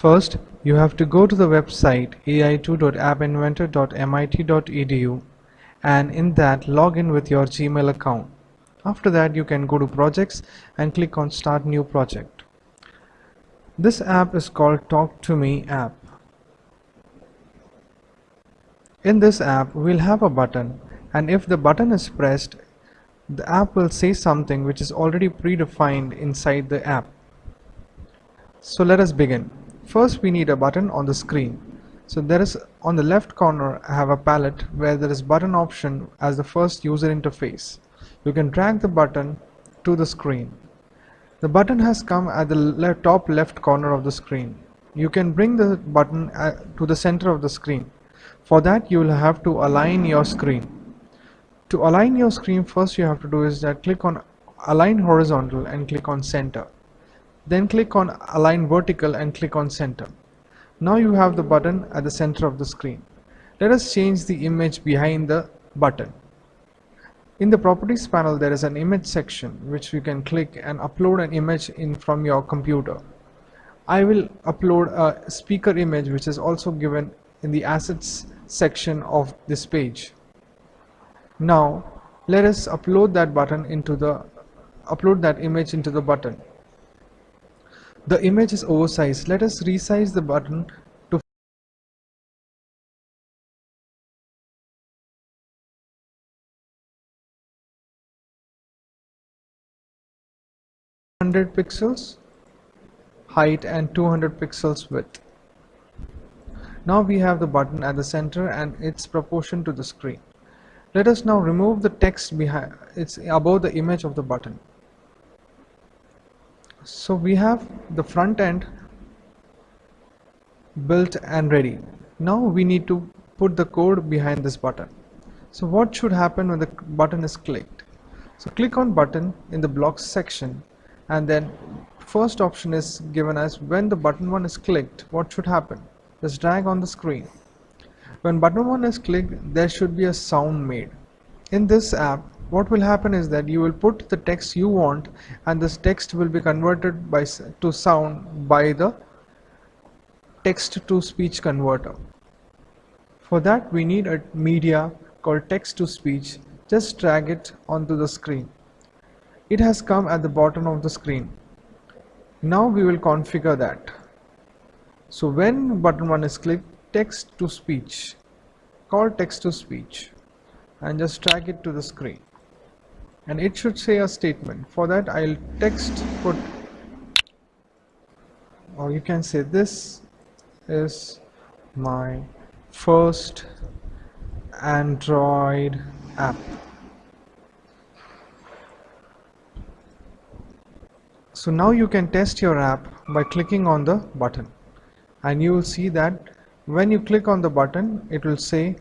First, you have to go to the website ai2.appinventor.mit.edu and in that log in with your Gmail account. After that you can go to projects and click on start new project. This app is called Talk to Me app. In this app we'll have a button and if the button is pressed the app will say something which is already predefined inside the app. So let us begin. First we need a button on the screen. So there is on the left corner I have a palette where there is button option as the first user interface. You can drag the button to the screen. The button has come at the le top left corner of the screen. You can bring the button uh, to the center of the screen. For that you will have to align your screen. To align your screen first you have to do is that click on align horizontal and click on center. Then click on align vertical and click on center. Now you have the button at the center of the screen. Let us change the image behind the button. In the properties panel there is an image section which you can click and upload an image in from your computer. I will upload a speaker image which is also given in the assets section of this page. Now let us upload that button into the upload that image into the button. The image is oversized. Let us resize the button to 100 pixels height and 200 pixels width. Now we have the button at the center and its proportion to the screen. Let us now remove the text behind it's above the image of the button so we have the front end built and ready. Now we need to put the code behind this button. So what should happen when the button is clicked? So click on button in the blocks section and then first option is given as when the button one is clicked what should happen? Just drag on the screen. When button one is clicked there should be a sound made. In this app what will happen is that you will put the text you want and this text will be converted by to sound by the text to speech converter. For that we need a media called text to speech. Just drag it onto the screen. It has come at the bottom of the screen. Now we will configure that. So when button 1 is clicked text to speech. Call text to speech. And just drag it to the screen and it should say a statement. For that I'll text put. Or you can say this is my first Android app. So now you can test your app by clicking on the button. And you will see that when you click on the button it will say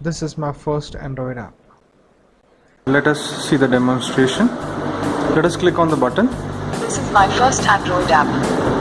this is my first Android app let us see the demonstration. Let us click on the button. This is my first Android app.